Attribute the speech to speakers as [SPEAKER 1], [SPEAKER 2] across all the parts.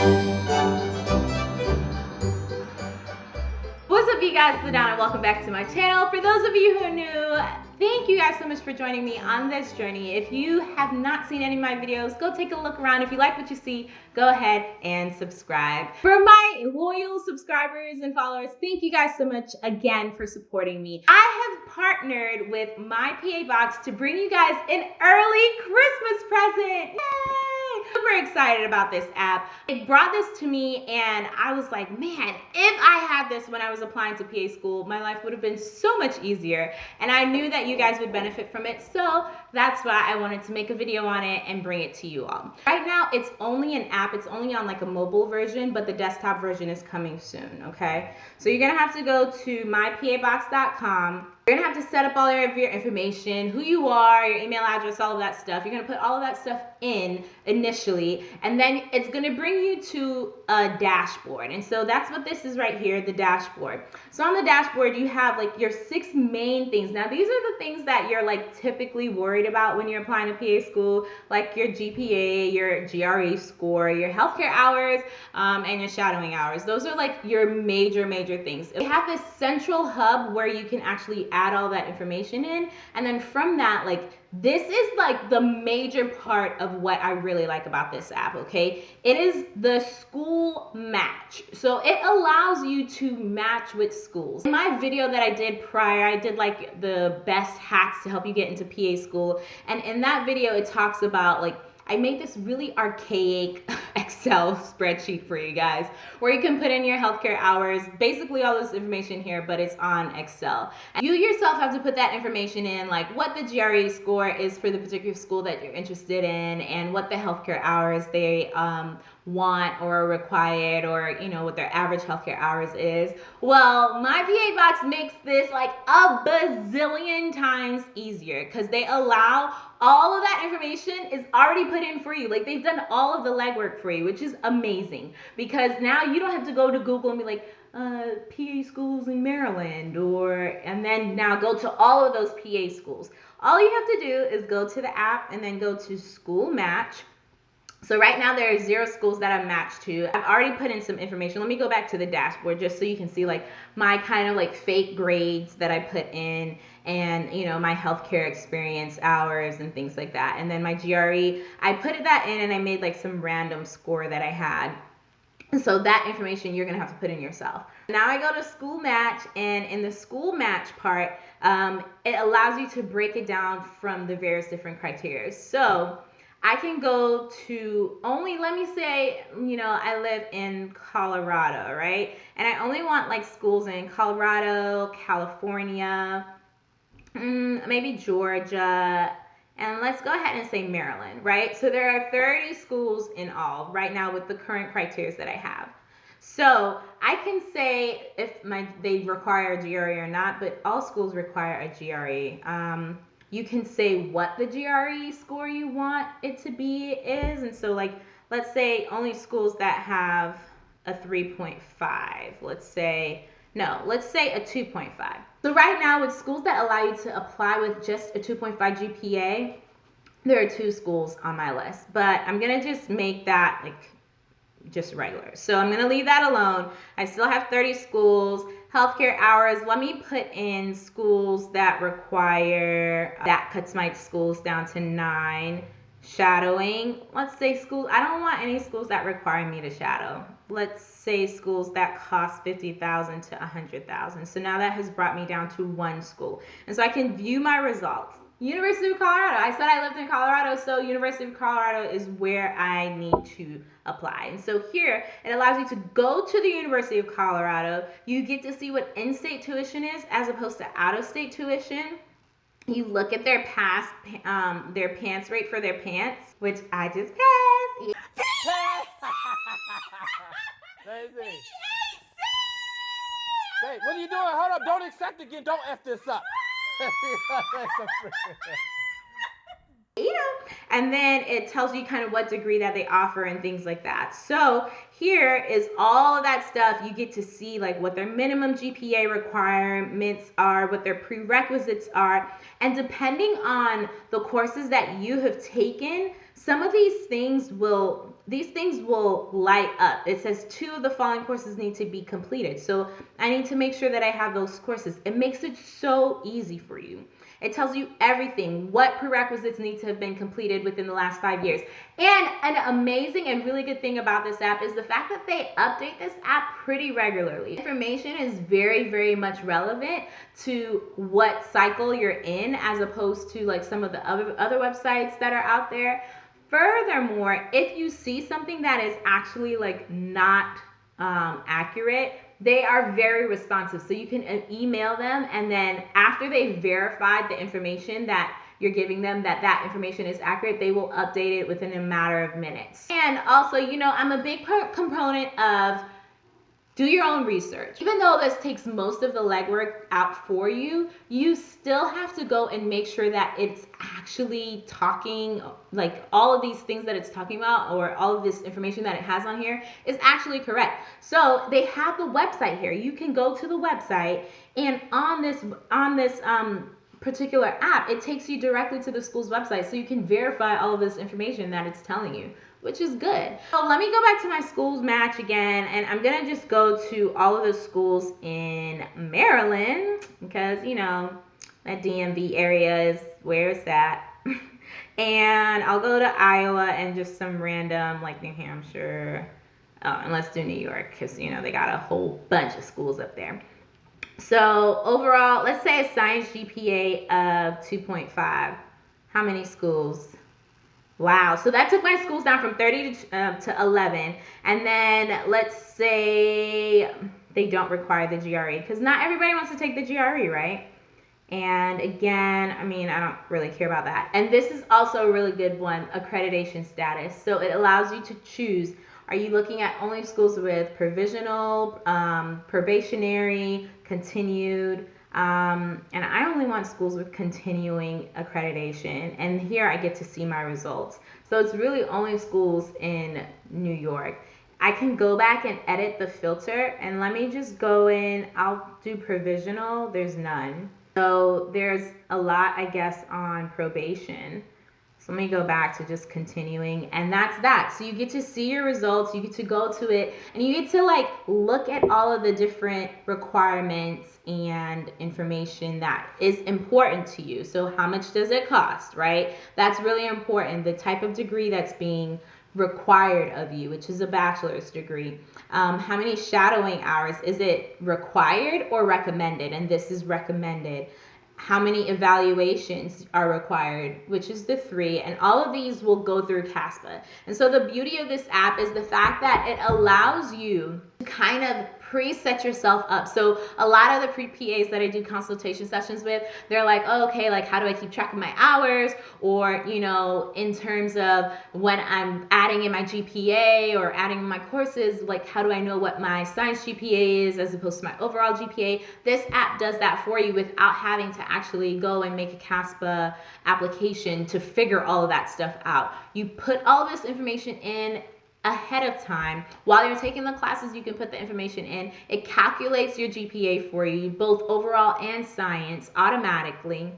[SPEAKER 1] What's up you guys, it's Adana, welcome back to my channel. For those of you who are new, thank you guys so much for joining me on this journey. If you have not seen any of my videos, go take a look around. If you like what you see, go ahead and subscribe. For my loyal subscribers and followers, thank you guys so much again for supporting me. I have partnered with my PA Box to bring you guys an early Christmas present. Yay! Super excited about this app. It brought this to me and I was like, man, if I had this when I was applying to PA school, my life would have been so much easier. And I knew that you guys would benefit from it. So that's why I wanted to make a video on it and bring it to you all. Right now, it's only an app. It's only on like a mobile version, but the desktop version is coming soon, okay? So you're gonna have to go to mypabox.com you're gonna have to set up all of your information, who you are, your email address, all of that stuff. You're gonna put all of that stuff in initially, and then it's gonna bring you to a dashboard. And so that's what this is right here, the dashboard. So on the dashboard, you have like your six main things. Now these are the things that you're like typically worried about when you're applying to PA school, like your GPA, your GRE score, your healthcare hours, um, and your shadowing hours. Those are like your major, major things. We have this central hub where you can actually add all that information in. And then from that, like, this is like the major part of what I really like about this app, okay? It is the school match. So it allows you to match with schools. In my video that I did prior, I did like the best hacks to help you get into PA school. And in that video, it talks about like I made this really archaic Excel spreadsheet for you guys where you can put in your healthcare hours, basically all this information here, but it's on Excel. You yourself have to put that information in, like what the GRE score is for the particular school that you're interested in and what the healthcare hours they um, want or required or you know what their average healthcare hours is well my pa box makes this like a bazillion times easier because they allow all of that information is already put in for you like they've done all of the legwork for you which is amazing because now you don't have to go to google and be like uh, PA schools in Maryland, or and then now go to all of those PA schools. All you have to do is go to the app and then go to School Match so right now there are zero schools that I'm matched to. I've already put in some information. Let me go back to the dashboard just so you can see like my kind of like fake grades that I put in and you know my healthcare experience hours and things like that. And then my GRE, I put that in and I made like some random score that I had. So that information you're gonna have to put in yourself. Now I go to school match and in the school match part, um, it allows you to break it down from the various different criteria. So I can go to only, let me say, you know, I live in Colorado, right? And I only want like schools in Colorado, California, mm, maybe Georgia, and let's go ahead and say Maryland, right? So there are 30 schools in all right now with the current criteria that I have. So I can say if my they require a GRE or not, but all schools require a GRE. Um, you can say what the GRE score you want it to be is. And so, like, let's say only schools that have a 3.5, let's say, no, let's say a 2.5. So, right now, with schools that allow you to apply with just a 2.5 GPA, there are two schools on my list, but I'm gonna just make that like just regular. So I'm gonna leave that alone. I still have 30 schools healthcare hours, let me put in schools that require, that cuts my schools down to nine. Shadowing, let's say schools, I don't want any schools that require me to shadow. Let's say schools that cost 50,000 to 100,000. So now that has brought me down to one school. And so I can view my results. University of Colorado. I said I lived in Colorado, so University of Colorado is where I need to apply. And so here, it allows you to go to the University of Colorado. You get to see what in-state tuition is as opposed to out-of-state tuition. You look at their past, um, their PANCE rate for their PANCE, which I just passed.
[SPEAKER 2] Daisy. Hey, what are you doing? Hold up. Don't accept again. Don't F this up.
[SPEAKER 1] you know, and then it tells you kind of what degree that they offer and things like that. So here is all of that stuff. You get to see like what their minimum GPA requirements are, what their prerequisites are, and depending on the courses that you have taken, some of these things will these things will light up. It says two of the following courses need to be completed. So I need to make sure that I have those courses. It makes it so easy for you. It tells you everything, what prerequisites need to have been completed within the last five years. And an amazing and really good thing about this app is the fact that they update this app pretty regularly. Information is very, very much relevant to what cycle you're in as opposed to like some of the other, other websites that are out there. Furthermore, if you see something that is actually like not um, accurate, they are very responsive. So you can uh, email them, and then after they've verified the information that you're giving them that that information is accurate, they will update it within a matter of minutes. And also, you know, I'm a big component of do your own research. Even though this takes most of the legwork out for you, you still have to go and make sure that it's actually talking, like all of these things that it's talking about, or all of this information that it has on here is actually correct. So they have the website here. You can go to the website, and on this on this um, particular app, it takes you directly to the school's website, so you can verify all of this information that it's telling you which is good. So let me go back to my schools match again, and I'm gonna just go to all of the schools in Maryland because you know that DMV area is where it's at. and I'll go to Iowa and just some random like New Hampshire. Oh, and let's do New York because you know they got a whole bunch of schools up there. So overall, let's say a science GPA of 2.5. How many schools? Wow. So that took my schools down from 30 to, uh, to 11. And then let's say they don't require the GRE because not everybody wants to take the GRE, right? And again, I mean, I don't really care about that. And this is also a really good one accreditation status. So it allows you to choose are you looking at only schools with provisional, um, probationary, continued? Um, and I only want schools with continuing accreditation. And here I get to see my results. So it's really only schools in New York. I can go back and edit the filter and let me just go in. I'll do provisional. There's none. So there's a lot, I guess, on probation. So let me go back to just continuing. And that's that. So you get to see your results, you get to go to it, and you get to like look at all of the different requirements and information that is important to you. So how much does it cost, right? That's really important. The type of degree that's being required of you, which is a bachelor's degree. Um, how many shadowing hours? Is it required or recommended? And this is recommended how many evaluations are required, which is the three, and all of these will go through CASPA. And so the beauty of this app is the fact that it allows you to kind of pre-set yourself up. So a lot of the pre-PAs that I do consultation sessions with, they're like, oh, okay, like how do I keep track of my hours? Or, you know, in terms of when I'm adding in my GPA or adding in my courses, like how do I know what my science GPA is as opposed to my overall GPA? This app does that for you without having to actually go and make a CASPA application to figure all of that stuff out. You put all this information in ahead of time. While you're taking the classes, you can put the information in. It calculates your GPA for you, both overall and science, automatically.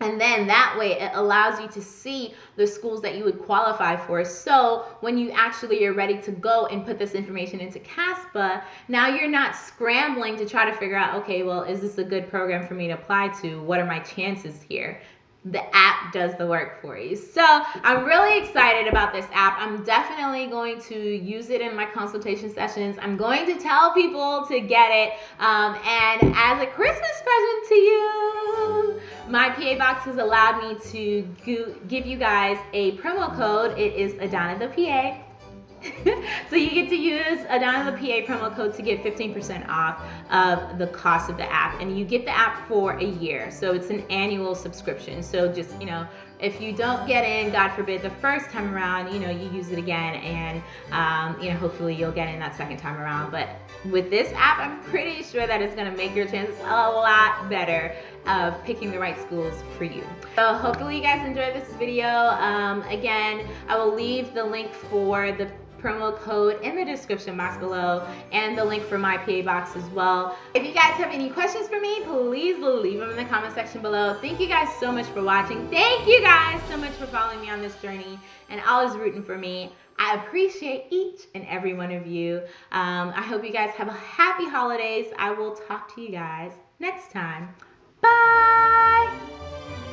[SPEAKER 1] And then that way it allows you to see the schools that you would qualify for. So when you actually are ready to go and put this information into CASPA, now you're not scrambling to try to figure out, okay, well, is this a good program for me to apply to? What are my chances here? The app does the work for you. So I'm really excited about this app. I'm definitely going to use it in my consultation sessions. I'm going to tell people to get it. Um, and as a Christmas present to you, my PA Box has allowed me to give you guys a promo code. It is Adana the PA. so you get to use Adana the PA promo code to get 15% off of the cost of the app. And you get the app for a year. So it's an annual subscription. So just, you know, if you don't get in, God forbid, the first time around, you know, you use it again and, um, you know, hopefully you'll get in that second time around. But with this app, I'm pretty sure that it's going to make your chances a lot better of picking the right schools for you. So hopefully you guys enjoyed this video. Um, again, I will leave the link for the promo code in the description box below and the link for my PA box as well. If you guys have any questions for me, please leave them in the comment section below. Thank you guys so much for watching. Thank you guys so much for following me on this journey and always rooting for me. I appreciate each and every one of you. Um, I hope you guys have a happy holidays. I will talk to you guys next time. Bye.